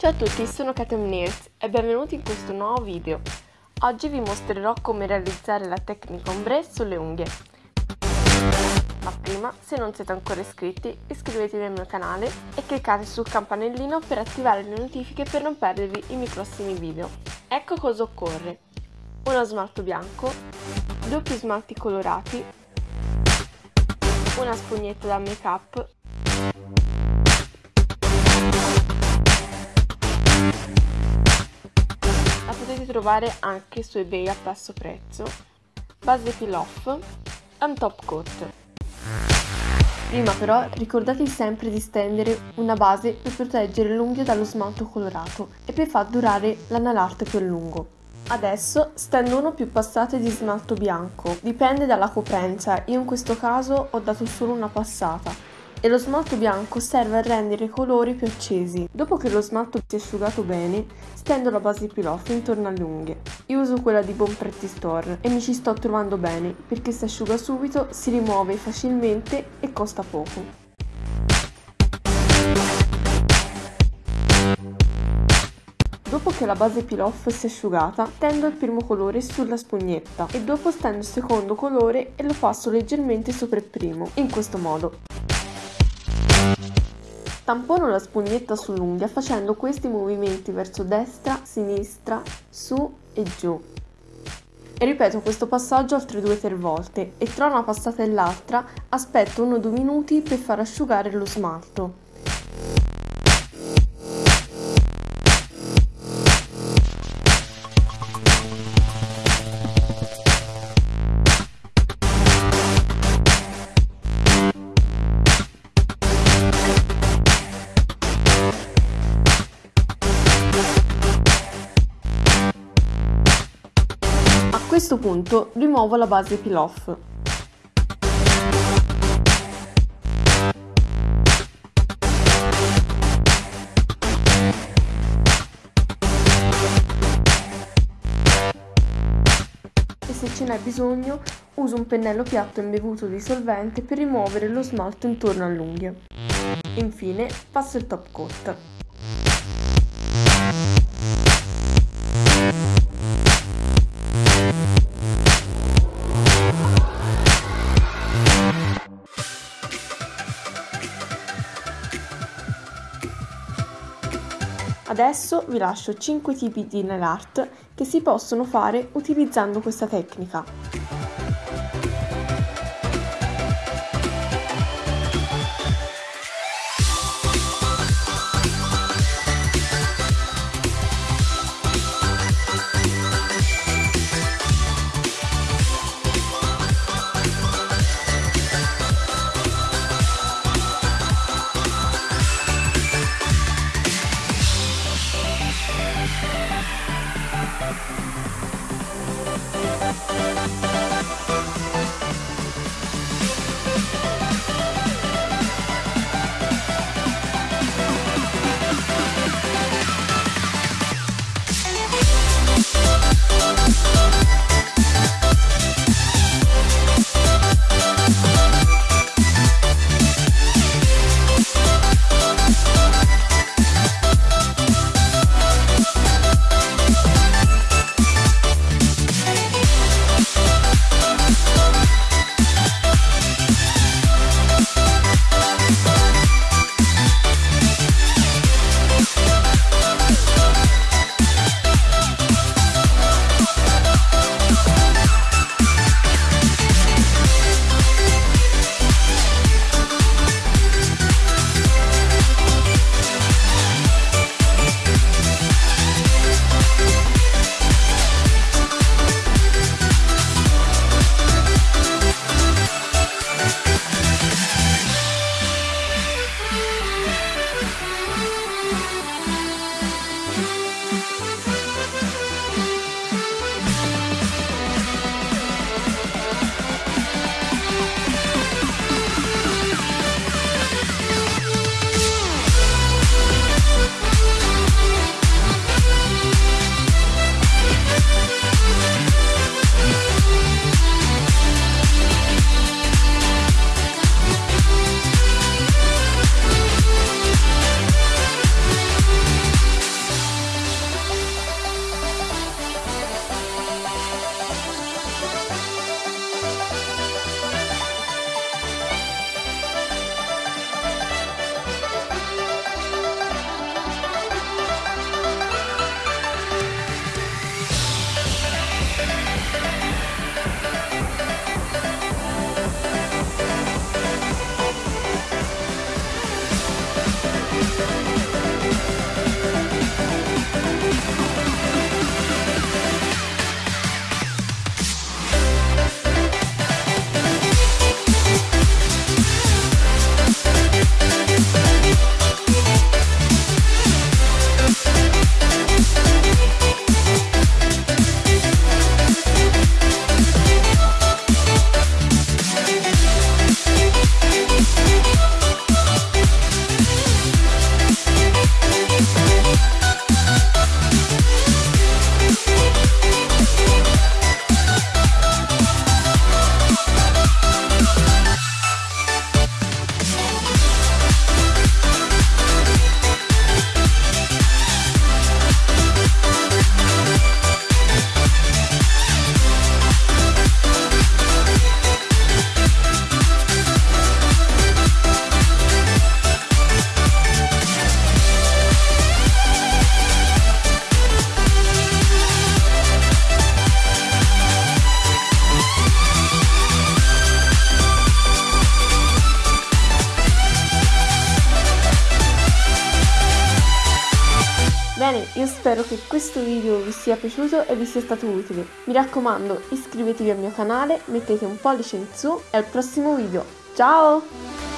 Ciao a tutti, sono Katem Nears e benvenuti in questo nuovo video. Oggi vi mostrerò come realizzare la tecnica ombre sulle unghie. Ma prima, se non siete ancora iscritti, iscrivetevi al mio canale e cliccate sul campanellino per attivare le notifiche per non perdervi i miei prossimi video. Ecco cosa occorre. Uno smalto bianco, due più smalti colorati, una spugnetta da make up potete trovare anche su ebay a basso prezzo. Base peel off un top coat. Prima però ricordatevi sempre di stendere una base per proteggere l'unghia dallo smalto colorato e per far durare la nail art più a lungo. Adesso stendo uno più passate di smalto bianco, dipende dalla coprenza, io in questo caso ho dato solo una passata e lo smalto bianco serve a rendere i colori più accesi. Dopo che lo smalto si è asciugato bene, stendo la base off intorno alle unghie. Io uso quella di Bon Pretty Store e mi ci sto trovando bene perché si asciuga subito, si rimuove facilmente e costa poco. Dopo che la base peel off si è asciugata, tendo il primo colore sulla spugnetta e dopo stendo il secondo colore e lo passo leggermente sopra il primo, in questo modo. Tampono la spugnetta sull'unghia facendo questi movimenti verso destra, sinistra, su e giù. E ripeto questo passaggio altre 2-3 volte e tra una passata e l'altra aspetto 1-2 minuti per far asciugare lo smalto. Questo punto rimuovo la base peel off. E se ce n'è bisogno uso un pennello piatto imbevuto di solvente per rimuovere lo smalto intorno all'unghia. Infine passo il top coat. Adesso vi lascio 5 tipi di nail art che si possono fare utilizzando questa tecnica. Thank you. Bene, io spero che questo video vi sia piaciuto e vi sia stato utile. Mi raccomando, iscrivetevi al mio canale, mettete un pollice in su e al prossimo video. Ciao!